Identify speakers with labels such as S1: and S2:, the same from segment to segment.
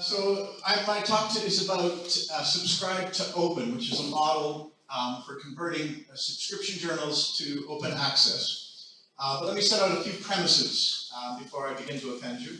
S1: So I, my talk to is about uh, subscribe to open, which is a model um, for converting uh, subscription journals to open access. Uh, but let me set out a few premises um, before I begin to offend you.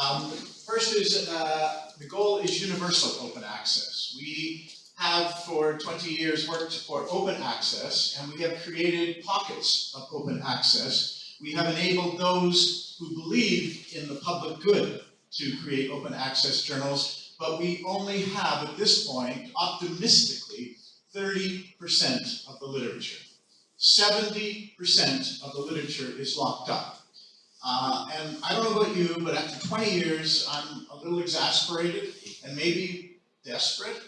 S1: Um, first is uh, the goal is universal open access. We have for 20 years worked for open access and we have created pockets of open access. We have enabled those who believe in the public good to create open access journals, but we only have at this point, optimistically, 30% of the literature. 70% of the literature is locked up. Uh, and I don't know about you, but after 20 years, I'm a little exasperated and maybe desperate,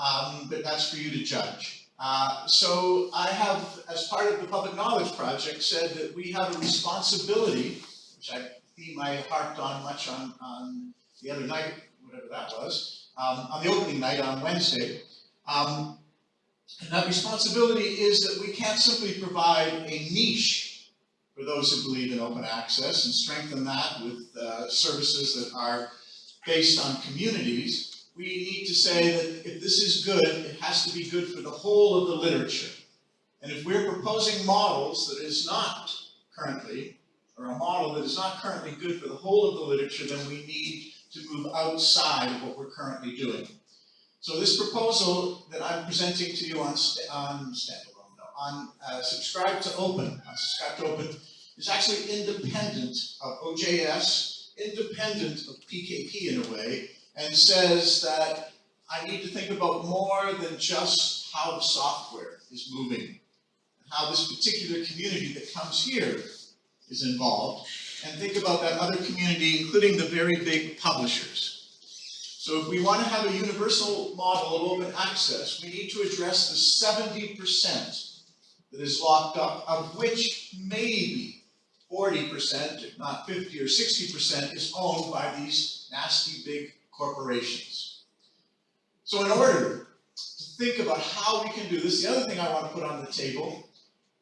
S1: um, but that's for you to judge. Uh, so I have, as part of the Public Knowledge Project, said that we have a responsibility, which I theme I harped on much on, on the other night, whatever that was, um, on the opening night on Wednesday. Um, and that responsibility is that we can't simply provide a niche for those who believe in open access and strengthen that with uh, services that are based on communities. We need to say that if this is good, it has to be good for the whole of the literature. And if we're proposing models that is not currently or a model that is not currently good for the whole of the literature, then we need to move outside of what we're currently doing. So this proposal that I'm presenting to you on, on standalone, no, on uh, subscribe to open, on subscribe to open, is actually independent of OJS, independent of PKP in a way, and says that I need to think about more than just how the software is moving, how this particular community that comes here is involved, and think about that other community, including the very big publishers. So if we want to have a universal model of open access, we need to address the 70% that is locked up, of which maybe 40%, if not 50 or 60%, is owned by these nasty big corporations. So in order to think about how we can do this, the other thing I want to put on the table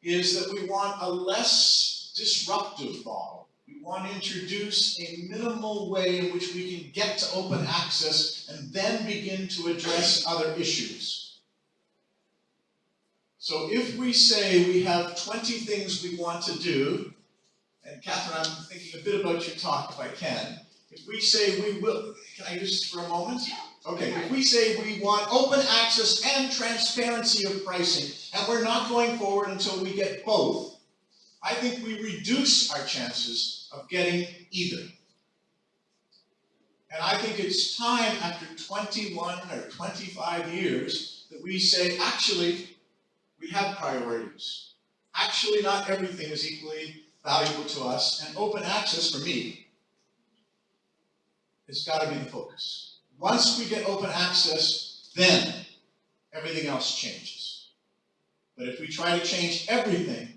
S1: is that we want a less disruptive model. We want to introduce a minimal way in which we can get to open access and then begin to address other issues. So if we say we have 20 things we want to do, and Catherine, I'm thinking a bit about your talk if I can. If we say we will, can I use this for a moment? Okay, if we say we want open access and transparency of pricing, and we're not going forward until we get both, I think we reduce our chances of getting either. And I think it's time after 21 or 25 years that we say, actually, we have priorities. Actually, not everything is equally valuable to us, and open access for me has got to be the focus. Once we get open access, then everything else changes. But if we try to change everything,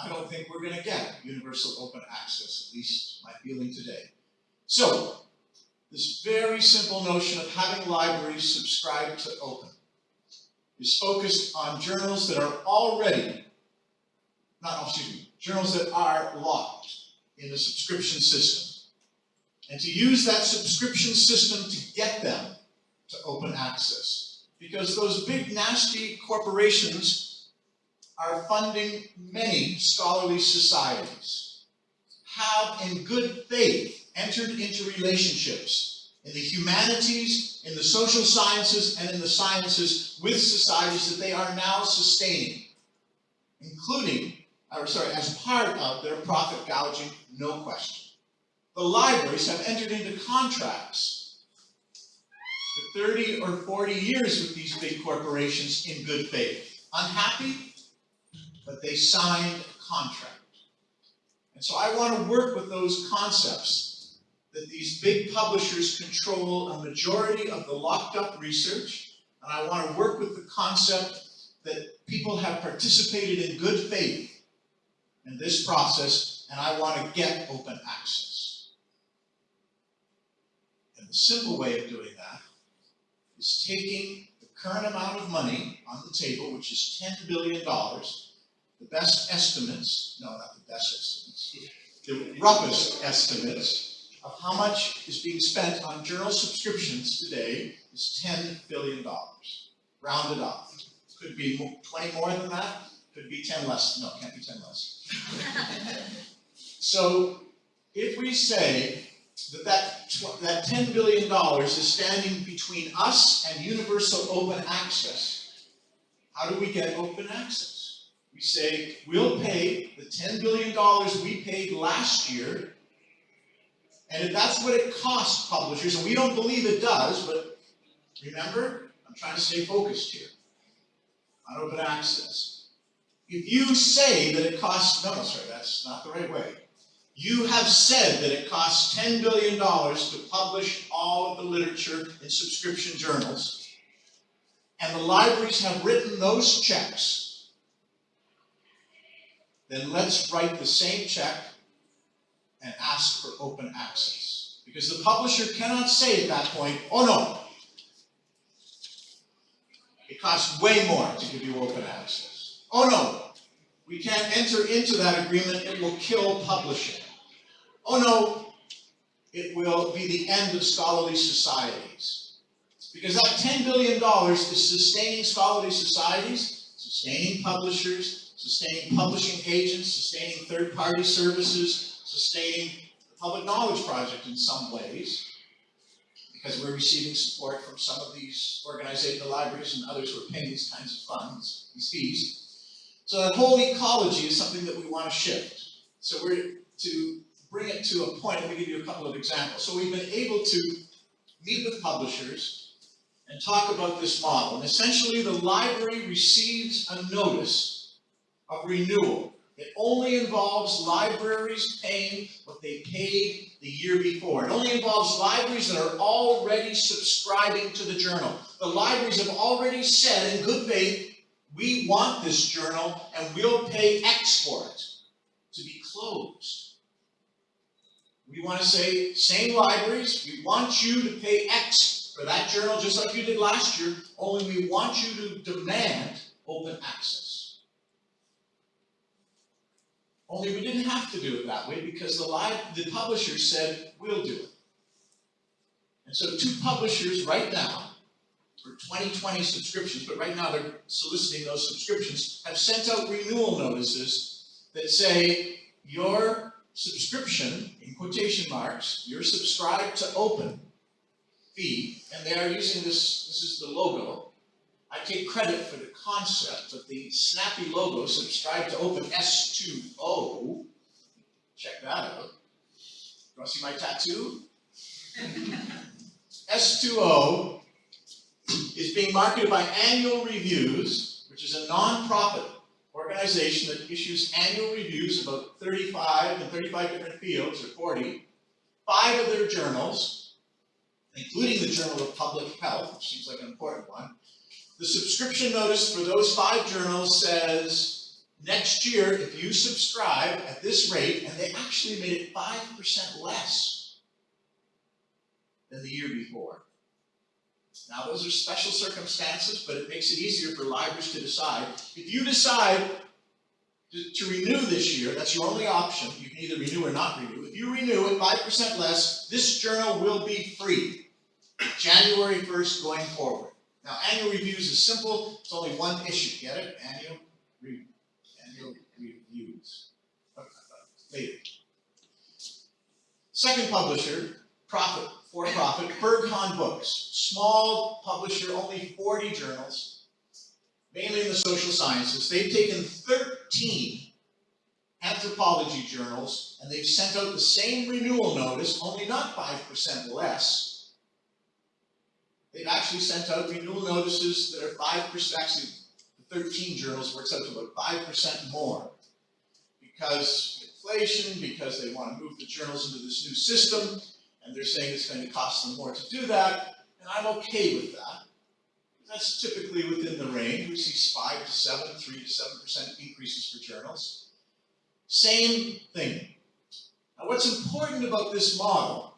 S1: I don't think we're going to get universal open access, at least my feeling today. So, this very simple notion of having libraries subscribe to open is focused on journals that are already, not, oh, excuse me, journals that are locked in the subscription system. And to use that subscription system to get them to open access. Because those big nasty corporations are funding many scholarly societies, have in good faith entered into relationships in the humanities, in the social sciences, and in the sciences with societies that they are now sustaining, including, or sorry, as part of their profit gouging, no question. The libraries have entered into contracts for 30 or 40 years with these big corporations in good faith. Unhappy? But they signed a contract. And so I want to work with those concepts that these big publishers control a majority of the locked up research, and I want to work with the concept that people have participated in good faith in this process, and I want to get open access. And the simple way of doing that is taking the current amount of money on the table, which is $10 billion, the best estimates, no, not the best estimates, the roughest estimates of how much is being spent on journal subscriptions today is ten billion dollars, rounded off. Could be twenty more than that, could be ten less, no, can't be ten less. So if we say that that that ten billion dollars is standing between us and universal open access, how do we get open access? We say, we'll pay the ten billion dollars we paid last year. And if that's what it costs publishers, and we don't believe it does, but remember, I'm trying to stay focused here on open access. If you say that it costs, no, sorry, that's not the right way. You have said that it costs ten billion dollars to publish all of the literature in subscription journals. And the libraries have written those checks. Then let's write the same check and ask for open access. Because the publisher cannot say at that point, oh no. It costs way more to give you open access. Oh no, we can't enter into that agreement, it will kill publishing. Oh no, it will be the end of scholarly societies. Because that ten billion dollars is sustaining scholarly societies, sustaining publishers, sustaining publishing agents, sustaining third-party services, sustaining the public knowledge project in some ways. Because we're receiving support from some of these organizations, the libraries and others who are paying these kinds of funds, these fees. So that whole ecology is something that we want to shift. So we're to bring it to a point, let me give you a couple of examples. So we've been able to meet with publishers and talk about this model. And essentially, the library receives a notice of renewal. It only involves libraries paying what they paid the year before. It only involves libraries that are already subscribing to the journal. The libraries have already said in good faith, we want this journal and we'll pay X for it to be closed. We want to say, same libraries, we want you to pay X for that journal, just like you did last year, only we want you to demand open access. Only we didn't have to do it that way because the li- the publisher said, we'll do it. And so two publishers right now, for 2020 subscriptions, but right now they're soliciting those subscriptions, have sent out renewal notices that say, your subscription, in quotation marks, you're subscribed to open and they are using this, this is the logo. I take credit for the concept, of the snappy logo, subscribe to open S2O, check that out. You wanna see my tattoo? S2O is being marketed by Annual Reviews, which is a nonprofit organization that issues annual reviews about 35 and 35 different fields, or 40, five of their journals, including the Journal of Public Health, which seems like an important one. The subscription notice for those five journals says, next year, if you subscribe at this rate, and they actually made it 5% less than the year before. Now, those are special circumstances, but it makes it easier for libraries to decide. If you decide to, to renew this year, that's your only option. You can either renew or not renew. If you renew at five percent less, this journal will be free. January first going forward. Now, annual reviews is simple. It's only one issue. Get it? Annual annual reviews. Later. Second publisher, profit, for profit, Berghahn Books, small publisher, only 40 journals, mainly in the social sciences. They've taken 13 anthropology journals and they've sent out the same renewal notice, only not 5% less. They've actually sent out renewal notices that are 5%, actually, the 13 journals works out to about 5% more. Because inflation, because they want to move the journals into this new system, and they're saying it's going to cost them more to do that, and I'm okay with that. That's typically within the range. We see five to seven, three to seven percent increases for journals. Same thing. Now, what's important about this model,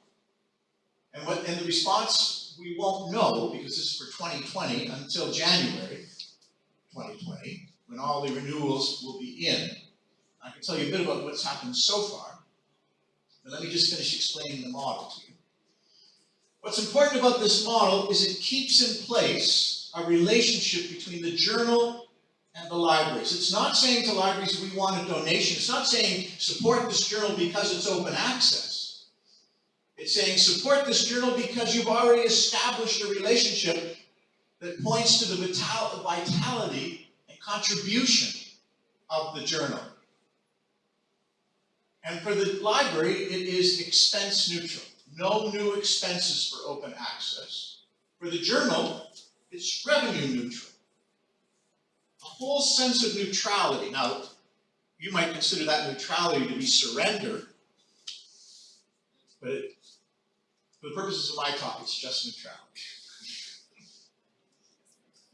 S1: and what and the response we won't know because this is for 2020 until January 2020, when all the renewals will be in. I can tell you a bit about what's happened so far. But let me just finish explaining the model to you. What's important about this model is it keeps in place a relationship between the journal and the libraries. It's not saying to libraries, we want a donation. It's not saying, support this journal because it's open access. It's saying, support this journal because you've already established a relationship that points to the vital vitality and contribution of the journal. And for the library, it is expense neutral. No new expenses for open access. For the journal, it's revenue neutral. A whole sense of neutrality. Now, you might consider that neutrality to be surrender, but for the purposes of my talk, it's just neutrality.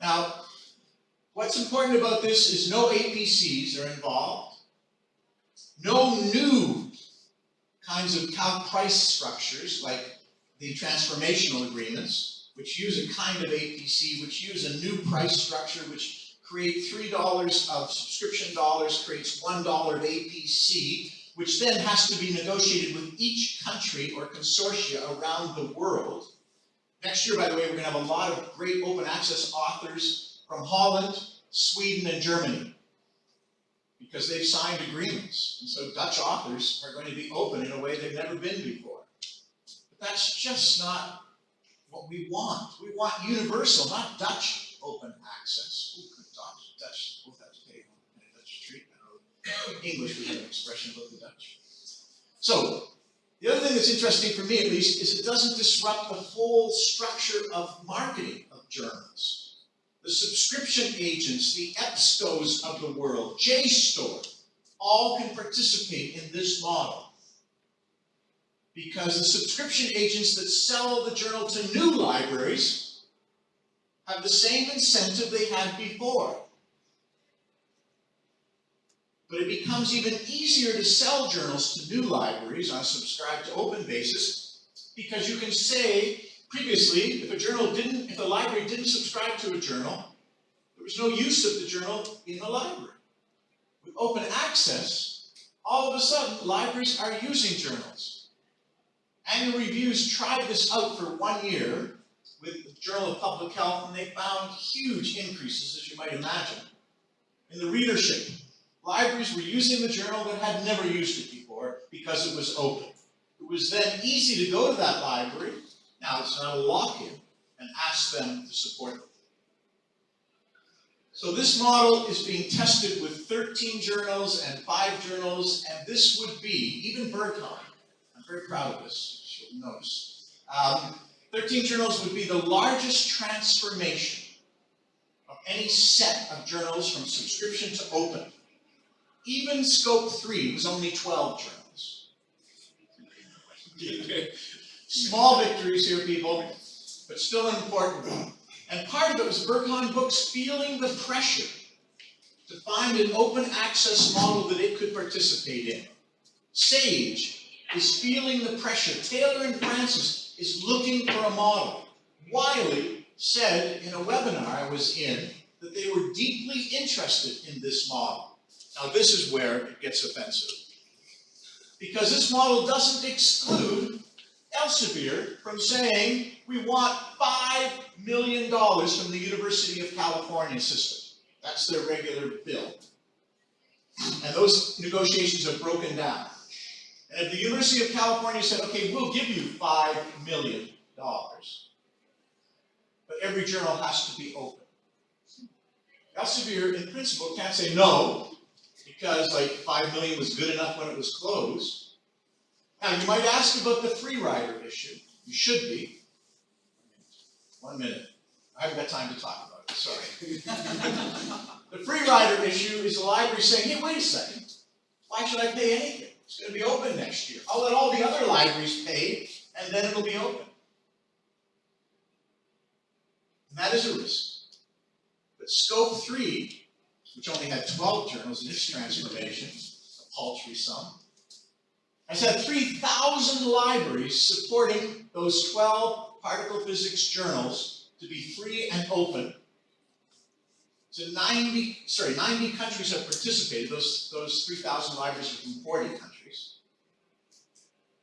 S1: Now, what's important about this is no APCs are involved. No new kinds of calc price structures like the transformational agreements, which use a kind of APC, which use a new price structure, which create $3 of subscription dollars, creates $1 of APC, which then has to be negotiated with each country or consortia around the world. Next year, by the way, we're going to have a lot of great open access authors from Holland, Sweden, and Germany because they've signed agreements. And so Dutch authors are going to be open in a way they've never been before. But that's just not what we want. We want universal, not Dutch open access. Dutch, English, have an expression about the Dutch. So, the other thing that's interesting for me at least is it doesn't disrupt the whole structure of marketing of journals the subscription agents, the EBSCOs of the world, JSTOR, all can participate in this model. Because the subscription agents that sell the journal to new libraries have the same incentive they had before. But it becomes even easier to sell journals to new libraries on a subscribe to open basis because you can say previously, if a journal didn't, if the library didn't subscribe to a journal, there was no use of the journal in the library. With open access, all of a sudden, libraries are using journals. Annual Reviews tried this out for one year with the Journal of Public Health, and they found huge increases, as you might imagine, in the readership. Libraries were using the journal that had never used it before because it was open. It was then easy to go to that library now, it's not a lock-in and ask them to support it. So this model is being tested with 13 journals and five journals, and this would be, even Berghahn, I'm very proud of this, you'll notice, um, 13 journals would be the largest transformation of any set of journals from subscription to open. Even SCOAP3 was only 12 journals. Small victories here, people, but still an important. And part of it was Berghahn Books feeling the pressure to find an open access model that it could participate in. Sage is feeling the pressure. Taylor and Francis is looking for a model. Wiley said in a webinar I was in that they were deeply interested in this model. Now this is where it gets offensive. Because this model doesn't exclude Elsevier from saying, we want $5 million from the University of California system. That's their regular bill. And those negotiations have broken down. And if the University of California said, okay, we'll give you $5 million, but every journal has to be open. Elsevier, in principle, can't say no, because like 5 million was good enough when it was closed. Now, you might ask about the free rider issue. You should be. One minute. I haven't got time to talk about it, sorry. the free rider issue is the library saying, hey, wait a second. Why should I pay anything? It's going to be open next year. I'll let all the other libraries pay, and then it'll be open. And that is a risk. But SCOAP3, which only had 12 journals in its transformation, a paltry sum, has had 3,000 libraries supporting those 12 particle physics journals to be free and open. So 90, sorry, 90 countries have participated. Those, those 3,000 libraries are from 40 countries.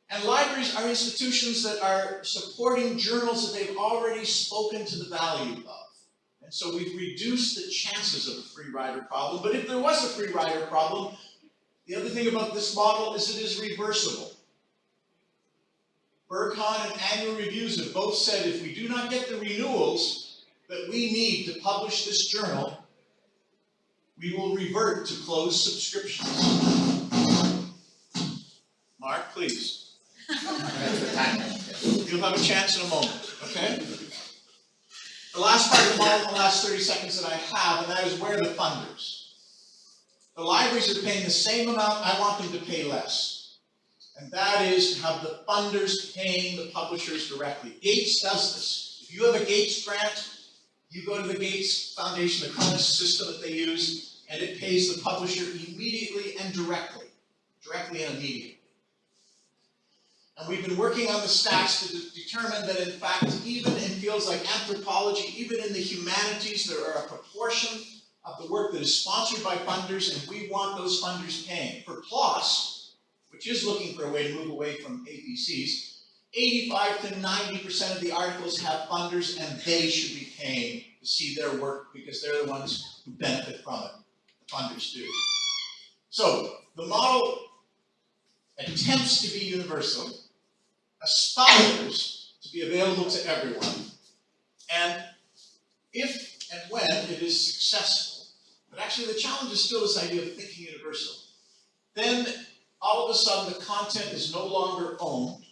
S1: And libraries are institutions that are supporting journals that they've already spoken to the value of. And so we've reduced the chances of a free rider problem, but if there was a free rider problem, the other thing about this model is it is reversible. Berghahn and annual reviews have both said if we do not get the renewals that we need to publish this journal, we will revert to closed subscriptions. Mark, please. You'll have a chance in a moment, okay? The last part of the model, the last thirty seconds that I have, and that is where the funders? The libraries are paying the same amount, I want them to pay less. And that is to have the funders paying the publishers directly. Gates does this. If you have a Gates grant, you go to the Gates Foundation, the current system that they use, and it pays the publisher immediately and directly. Directly and immediately. And we've been working on the stats to de- determine that in fact, even in fields like anthropology, even in the humanities, there are a proportion of the work that is sponsored by funders, and we want those funders paying. For PLOS, which is looking for a way to move away from APCs, eighty-five to ninety percent of the articles have funders, and they should be paying to see their work, because they're the ones who benefit from it. The funders do. So, the model attempts to be universal, aspires to be available to everyone, and if and when it is successful, but actually the challenge is still this idea of thinking universal, then all of a sudden the content is no longer owned,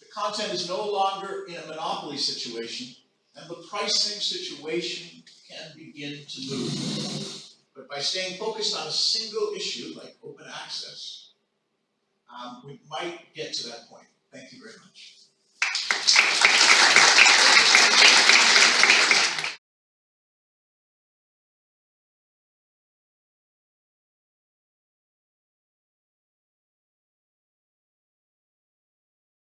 S1: the content is no longer in a monopoly situation, and the pricing situation can begin to move. But by staying focused on a single issue like open access, um, we might get to that point. Thank you very much.